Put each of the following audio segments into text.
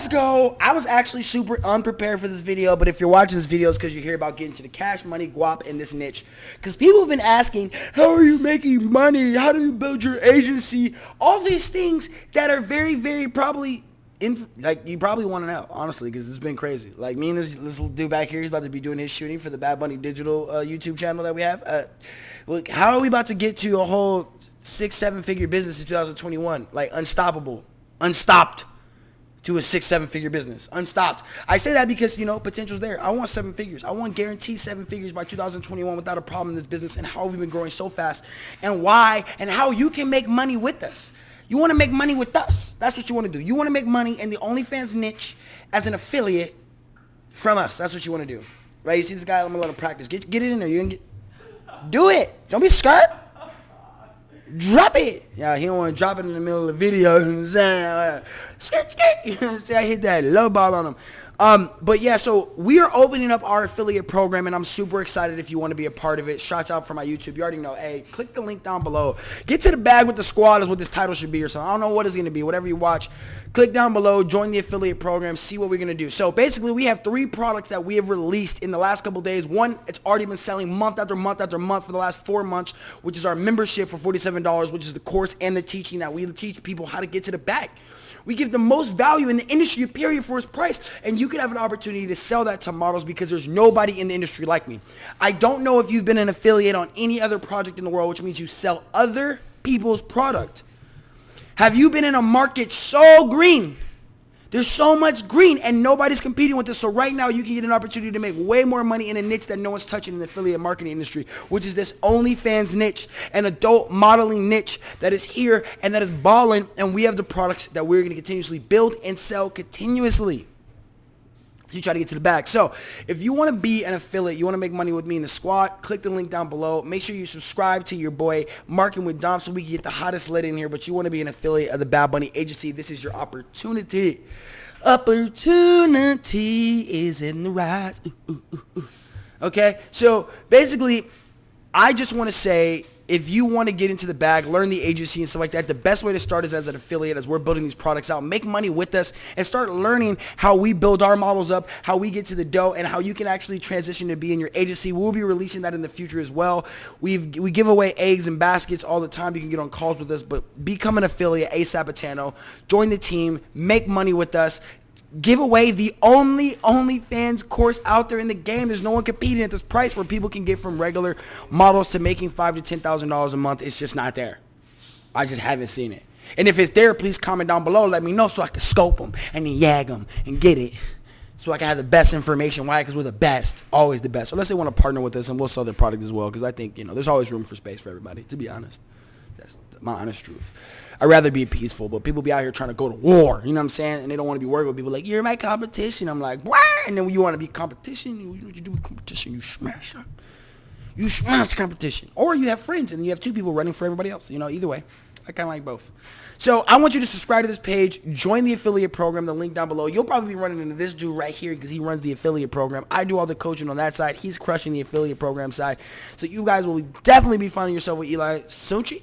let's go. I was actually super unprepared for this video, but if you're watching this video, it's because you hear about getting to the cash money, guap, in this niche. Because people have been asking, how are you making money? How do you build your agency? All these things that are very, very probably in, like you probably want to know honestly because it's been crazy like me and this, this dude back here he's about to be doing his shooting for the bad bunny digital uh, youtube channel that we have uh, look how are we about to get to a whole six seven figure business in 2021 like unstoppable unstopped to a six seven figure business unstopped i say that because you know potential's there i want seven figures i want guaranteed seven figures by 2021 without a problem in this business and how we've we been growing so fast and why and how you can make money with us you want to make money with us. That's what you want to do. You want to make money in the OnlyFans niche as an affiliate from us. That's what you want to do. Right? You see this guy, let me let him practice. Get, get it in there. You can get, do it. Don't be scared. Drop it. Yeah, he don't want to drop it in the middle of the video. You know what I'm saying? Skirt, skirt. See, I hit that low ball on him. Um, but yeah, so we are opening up our affiliate program, and I'm super excited if you want to be a part of it. Shouts out for my YouTube. You already know. Hey, click the link down below. Get to the bag with the squad is what this title should be or something. I don't know what it's going to be. Whatever you watch, click down below, join the affiliate program, see what we're going to do. So basically, we have three products that we have released in the last couple days. One, it's already been selling month after month after month for the last four months, which is our membership for $47, which is the course and the teaching that we teach people how to get to the bag. We give the most value in the industry, period, for its price. And you could have an opportunity to sell that to models because there's nobody in the industry like me. I don't know if you've been an affiliate on any other project in the world, which means you sell other people's product. Have you been in a market so green there's so much green and nobody's competing with this. So right now you can get an opportunity to make way more money in a niche that no one's touching in the affiliate marketing industry, which is this OnlyFans niche, an adult modeling niche that is here and that is balling. And we have the products that we're going to continuously build and sell continuously you try to get to the back. So if you want to be an affiliate, you want to make money with me in the squad, click the link down below. Make sure you subscribe to your boy Marking with Dom so we can get the hottest lead in here. But you want to be an affiliate of the Bad Bunny Agency. This is your opportunity. Opportunity is in the rise. Ooh, ooh, ooh, okay? So basically, I just want to say if you want to get into the bag, learn the agency and stuff like that, the best way to start is as an affiliate as we're building these products out. Make money with us and start learning how we build our models up, how we get to the dough, and how you can actually transition to be in your agency. We'll be releasing that in the future as well. We've, we give away eggs and baskets all the time. You can get on calls with us, but become an affiliate, ASAP Atano. Join the team. Make money with us give away the only OnlyFans course out there in the game. There's no one competing at this price where people can get from regular models to making five to ten thousand dollars a month. It's just not there. I just haven't seen it. And if it's there, please comment down below. Let me know so I can scope them and then yag them and get it. So I can have the best information. Why? Because we're the best. Always the best. So unless they want to partner with us and we'll sell their product as well. Because I think, you know, there's always room for space for everybody, to be honest. That's my honest truth. I'd rather be peaceful, but people be out here trying to go to war. You know what I'm saying? And they don't want to be working with people like, you're my competition. I'm like, what? And then when you want to be competition, you know what you do with competition? You smash it. You smash competition. Or you have friends and you have two people running for everybody else. You know, either way. I kind of like both. So I want you to subscribe to this page, join the affiliate program, the link down below. You'll probably be running into this dude right here because he runs the affiliate program. I do all the coaching on that side. He's crushing the affiliate program side. So you guys will definitely be finding yourself with Eli Suchi.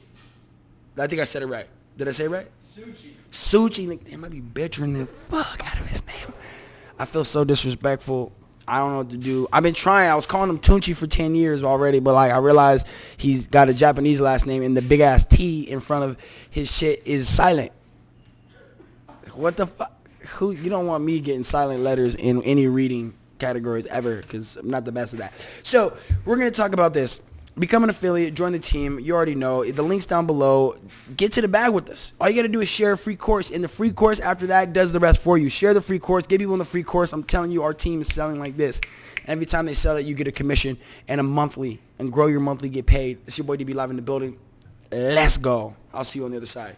I think I said it right. Did I say it right? Suchi. Suchi. It might be butchering the fuck out of his name. I feel so disrespectful. I don't know what to do. I've been trying. I was calling him Tunchi for 10 years already, but like I realized he's got a Japanese last name and the big ass T in front of his shit is silent. What the fuck? Who you don't want me getting silent letters in any reading categories ever because I'm not the best at that. So we're gonna talk about this become an affiliate, join the team. You already know. The link's down below. Get to the bag with us. All you got to do is share a free course. And the free course after that does the rest for you. Share the free course. Give people in the free course. I'm telling you, our team is selling like this. every time they sell it, you get a commission and a monthly. And grow your monthly, get paid. It's your boy DB Live in the building. Let's go. I'll see you on the other side.